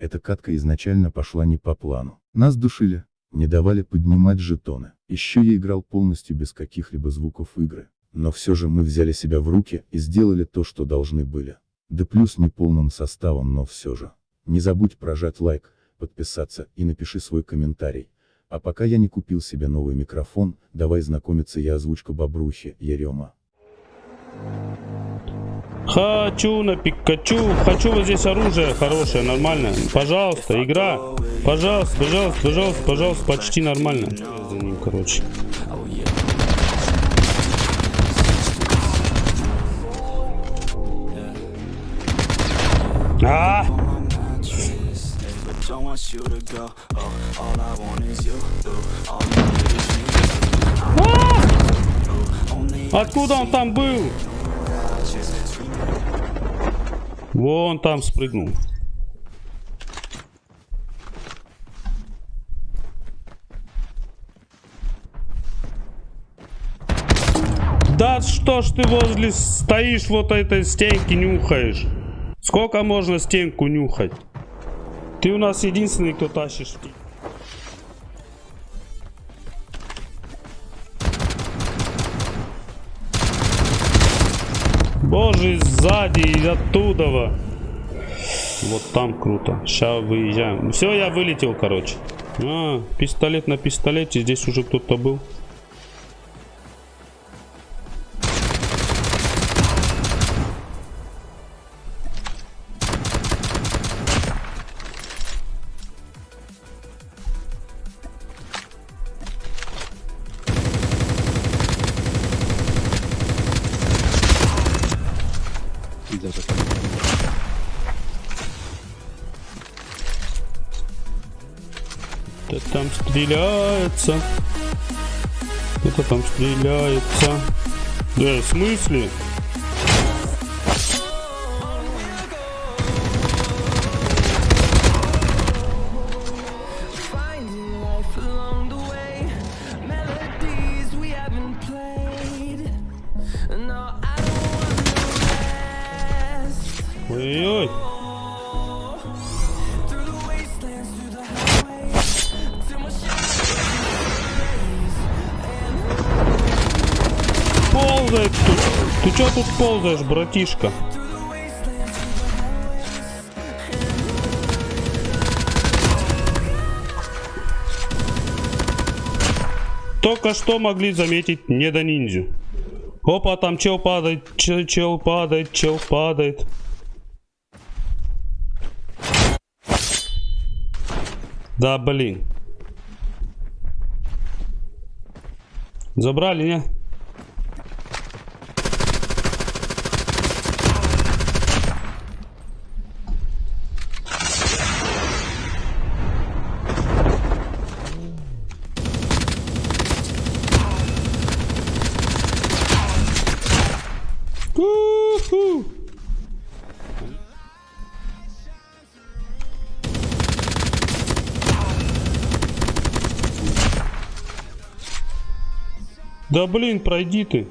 Эта катка изначально пошла не по плану. Нас душили, не давали поднимать жетоны. Еще я играл полностью без каких-либо звуков игры. Но все же мы взяли себя в руки и сделали то, что должны были. Да плюс не полным составом, но все же. Не забудь прожать лайк, подписаться и напиши свой комментарий. А пока я не купил себе новый микрофон, давай знакомиться я озвучка Бобрухи, Ярема. Хочу на Пикачу. Хочу вот здесь оружие хорошее, нормальное. Пожалуйста, игра. Пожалуйста, пожалуйста, пожалуйста, пожалуйста. Почти нормально. За ним, короче. А! Only Откуда он там был? Вон там спрыгнул. Да что ж ты возле стоишь вот этой стенки нюхаешь? Сколько можно стенку нюхать? Ты у нас единственный, кто тащишь. Боже, сзади и оттуда. во. Вот там круто. Сейчас выезжаем. Все, я вылетел, короче. А, пистолет на пистолете. Здесь уже кто-то был. Кто там стреляется? Кто-то там стреляется. Да, в смысле? My Ползает тут. Ты чё тут ползаешь, братишка? Только что могли заметить не до ниндзю. Опа, там чел падает, чел, чел падает, чел падает. Да, блин. Забрали, не? У-ху. Да блин, пройди ты.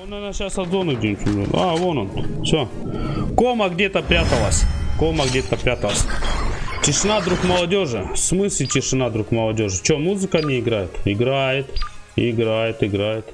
Он, наверное, сейчас от зоны где-нибудь. А, вон он. Все. Кома где-то пряталась. Кома где-то пряталась. Тишина, друг молодежи. В смысле тишина, друг молодежи? Че, музыка не играет? Играет. Играет, играет.